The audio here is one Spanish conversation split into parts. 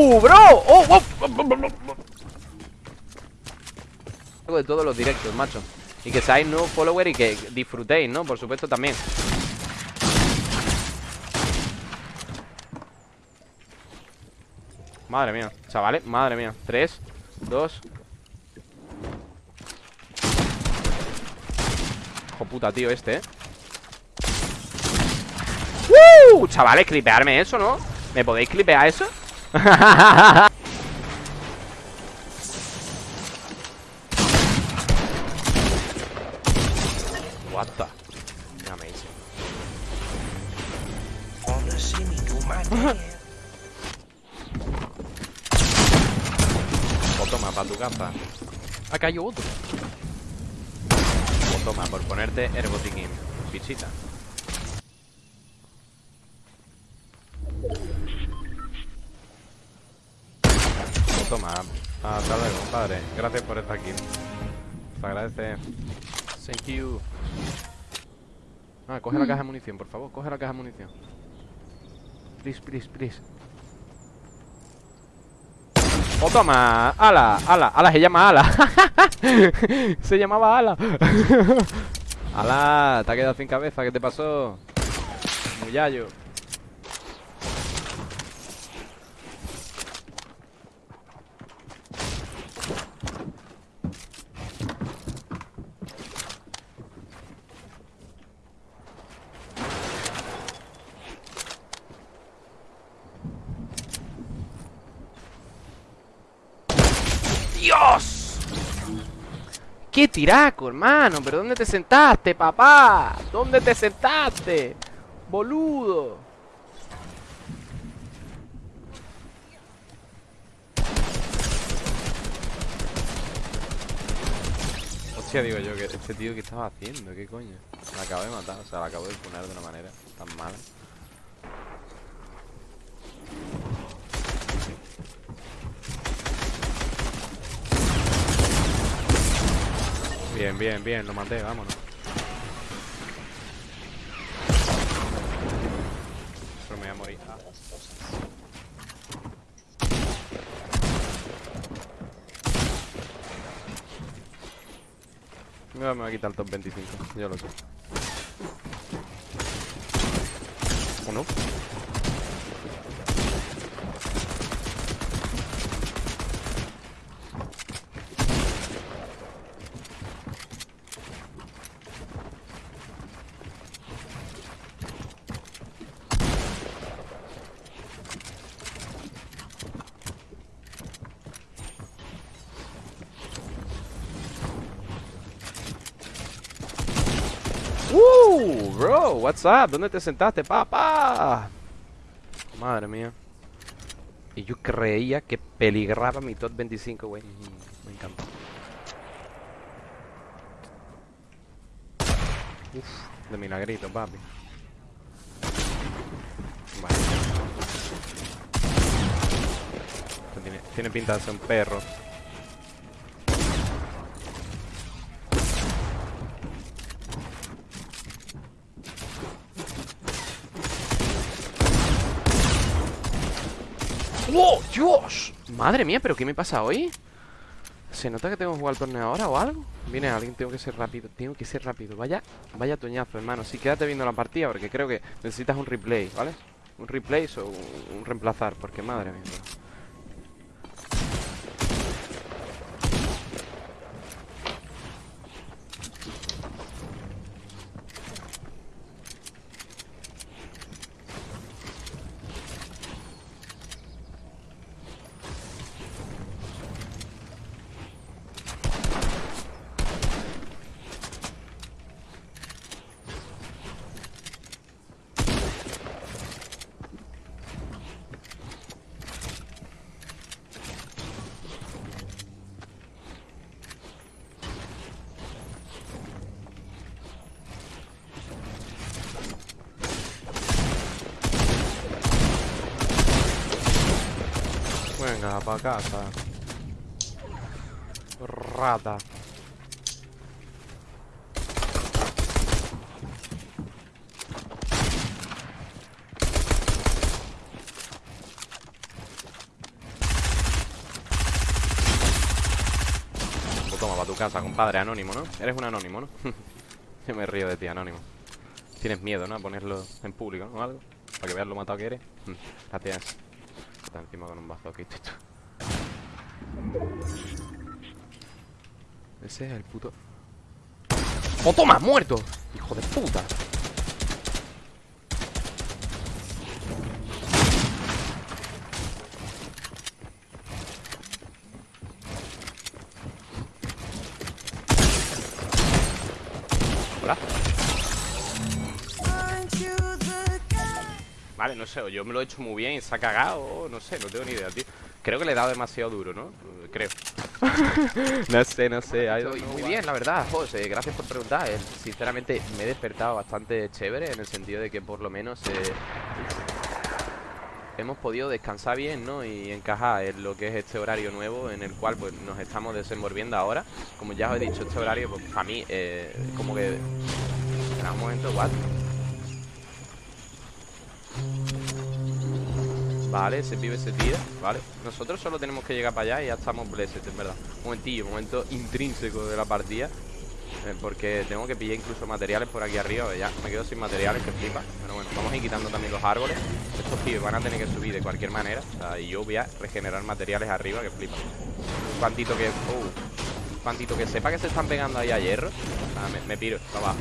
¡Uh, bro! ¡Oh, oh, oh! De todos los directos, macho Y que seáis nuevos followers y que disfrutéis, ¿no? Por supuesto también Madre mía, chavales, madre mía 3, 2 Hijo puta, tío, este, ¿eh? ¡Uh! Chavales, clipearme eso, ¿no? ¿Me podéis clipear eso? What the Amazing O toma, para tu casa. Acá hay otro. O toma, por ponerte Herbotiquín Pichita toma. Hasta luego, compadre. Gracias por estar aquí. Se agradece. Thank you. Ah, coge la caja de munición, por favor. Coge la caja de munición. Please, please, please. ¡Oh, toma! ¡Ala! ¡Ala! ¡Ala! Se llama Ala. se llamaba Ala. ¡Ala! Te ha quedado sin cabeza. ¿Qué te pasó? Muyayo. ¡Dios! ¡Qué tiraco, hermano! ¿Pero dónde te sentaste, papá? ¿Dónde te sentaste? Boludo Hostia, digo yo, que este tío que estaba haciendo, ¿qué coño? Me acabo de matar, o sea, la acabo de poner de una manera tan mala Bien, bien, bien, lo maté, vámonos. Pero me voy a morir. Ah. Me va a quitar el top 25, yo lo sé. ¿O no? Uh, bro, what's up? ¿Dónde te sentaste, papá? Madre mía. Y yo creía que peligraba mi top 25, güey. Me encanta. Uf, de milagrito, papi. Vale. Tiene, tiene pinta de ser un perro. ¡Oh, Dios! Madre mía, ¿pero qué me pasa hoy? ¿Se nota que tengo que jugar al torneo ahora o algo? Viene alguien, tengo que ser rápido Tengo que ser rápido, vaya Vaya toñazo, hermano Sí, quédate viendo la partida porque creo que necesitas un replay, ¿vale? Un replay o un reemplazar Porque madre mía Rata pa' casa. Rata. toma, para tu casa, compadre. Anónimo, ¿no? Eres un anónimo, ¿no? Yo me río de ti, anónimo. Tienes miedo, ¿no? A ponerlo en público, ¿no? O algo. Para que veas lo matado que eres. Gracias. Está encima con un bazo aquí, ese es el puto ¡Oh, toma! ¡Muerto! ¡Hijo de puta! Vale, no sé, yo me lo he hecho muy bien se ha cagado, no sé, no tengo ni idea, tío. Creo que le he dado demasiado duro, ¿no? Creo. no sé, no sé. Estoy muy bien, la verdad, José. Gracias por preguntar. Eh, sinceramente, me he despertado bastante chévere en el sentido de que por lo menos eh, hemos podido descansar bien, ¿no? Y encajar en lo que es este horario nuevo en el cual pues nos estamos desenvolviendo ahora. Como ya os he dicho, este horario, pues para mí, eh, como que... En un momento, what? Vale, ese pibe se tira, vale. Nosotros solo tenemos que llegar para allá y ya estamos blessed, en verdad. Momentillo, momento intrínseco de la partida. Eh, Porque tengo que pillar incluso materiales por aquí arriba Ya, me quedo sin materiales, que flipa. Pero bueno, vamos a ir quitando también los árboles. Estos pibes van a tener que subir de cualquier manera. O sea, y yo voy a regenerar materiales arriba, que flipa. Un cuantito que... Uh, un cuantito que sepa que se están pegando ahí a hierro. Me, me piro, para abajo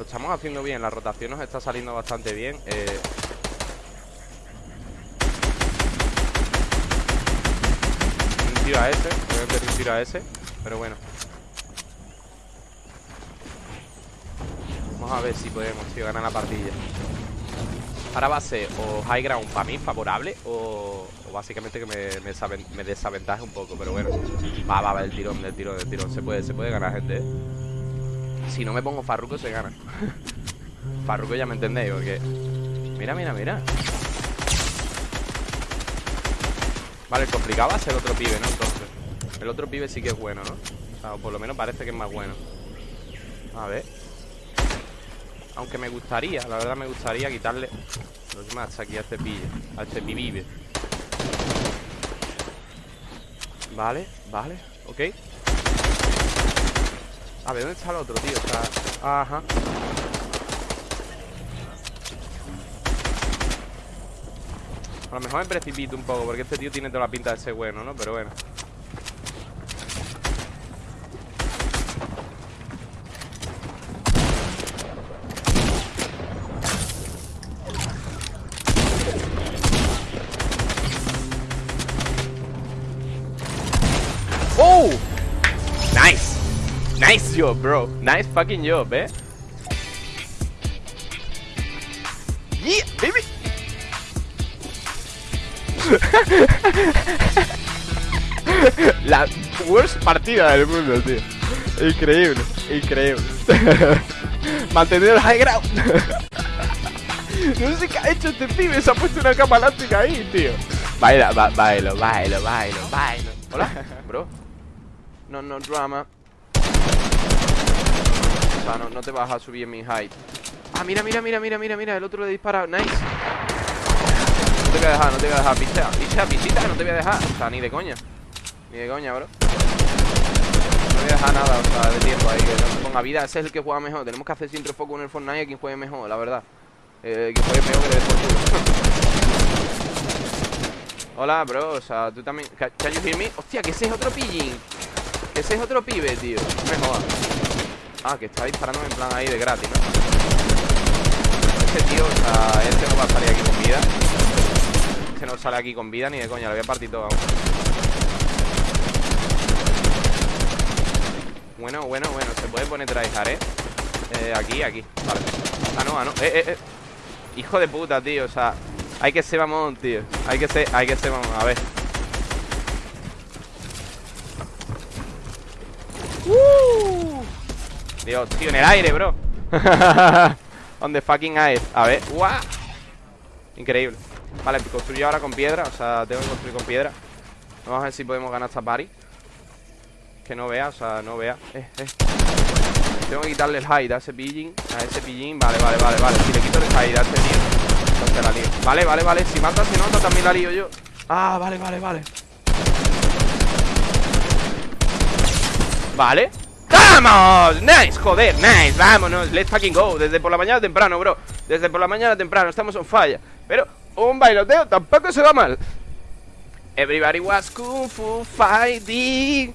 Lo estamos haciendo bien, la rotación nos está saliendo bastante bien eh... Un tiro a ese, voy a meter un tiro a ese Pero bueno. Vamos a ver si podemos, tío, ganar la partida. Ahora va a ser o high ground para mí favorable o, básicamente que me, me, desaventaje un poco, pero bueno Va, va, va, el tirón, el tirón, el tirón. Se puede, se puede ganar, gente, ¿eh? Si no me pongo Farruko se gana. Farruko ya me entendéis porque Mira, mira, mira. Vale, el complicado va a ser otro pibe, ¿no? Entonces El otro pibe sí que es bueno, ¿no? O, sea, por lo menos parece que es más bueno. A ver. Aunque me gustaría, la verdad me gustaría quitarle Los más aquí a este pibe A este pibe Vale, vale, ok a ver, ¿dónde está el otro, tío? Ajá A lo mejor me precipito un poco Porque este tío tiene toda la pinta de ser bueno, ¿no? Pero bueno Nice job, bro. Nice fucking job, eh. Yeah, baby. La worst partida del mundo, tío. Increíble, increíble. Mantener el high ground. no sé qué ha hecho este pibe. Se ha puesto una cama elástica ahí, tío. Baila, ba bailo, bailo, bailo, bailo. Hola, bro. No, no drama no, te vas a subir mi height. Ah, mira, mira, mira, mira, mira, mira El otro le dispara, nice. No te voy a dejar, no te voy a dejar pichea, visita que no te voy a dejar. O sea, ni de coña Ni de coña, bro. No voy a dejar nada, o sea, de tiempo ahí Que no se ponga vida, ese es el que juega mejor. Tenemos que hacer siempre foco en el Fortnite A quien juegue mejor, la verdad. Eh, Quien juegue mejor que le Hola, bro, o sea, tú también. Can you hear me? Hostia, que ese es otro pillín. Que ese es otro pibe, tío. Me jodas Ah, que está disparando en plan ahí de gratis, ¿no? Este tío, o sea, este no va a salir aquí con vida Este no sale aquí con vida ni de coña, lo voy a partir todo Bueno, bueno, bueno, se puede poner tryhard, ¿eh? ¿eh? Aquí, aquí, vale Ah, no, ah, no, eh, eh, eh Hijo de puta, tío, o sea Hay que ser mamón, tío Hay que ser, hay que ser mamón, a ver ¡Uh! Dios, tío, en el aire, bro. On the fucking air A ver, ¡guau! Increíble. Vale, construyo ahora con piedra O sea, tengo que construir con piedra. Vamos a ver si podemos ganar esta party. Que no vea, o sea, no vea. Eh, eh. Tengo que quitarle el hide a ese pillín A ese pillín, vale, vale, vale, vale. Si le quito el hide a este tío Entonces la lío. Vale, vale, vale, si mata se nota también la lío yo. Ah, vale, vale, vale. Vale ¡Vamos! ¡Nice! Joder, nice, vámonos. Let's fucking go. Desde por la mañana temprano, bro. Desde por la mañana temprano, estamos on fire. Pero un bailoteo tampoco se va mal. Everybody was kung fu fighting.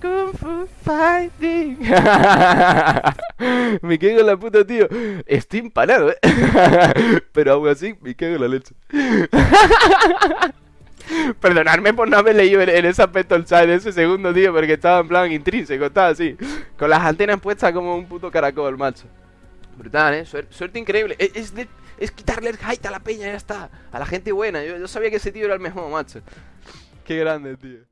Kung fu fighting. Me cago en la puta, tío. Estoy empanado, eh. Pero aún así, me cago en la leche Perdonadme por no haber leído en, ese aspecto el chat de ese segundo, tío, porque estaba en plan intrínseco, estaba así, con las antenas puestas como un puto caracol, macho. Brutal, ¿eh? suerte increíble. Es, es, quitarle el height a la peña, ya está. A la gente buena. Yo, yo sabía que ese tío era el mejor, macho. Qué grande, tío.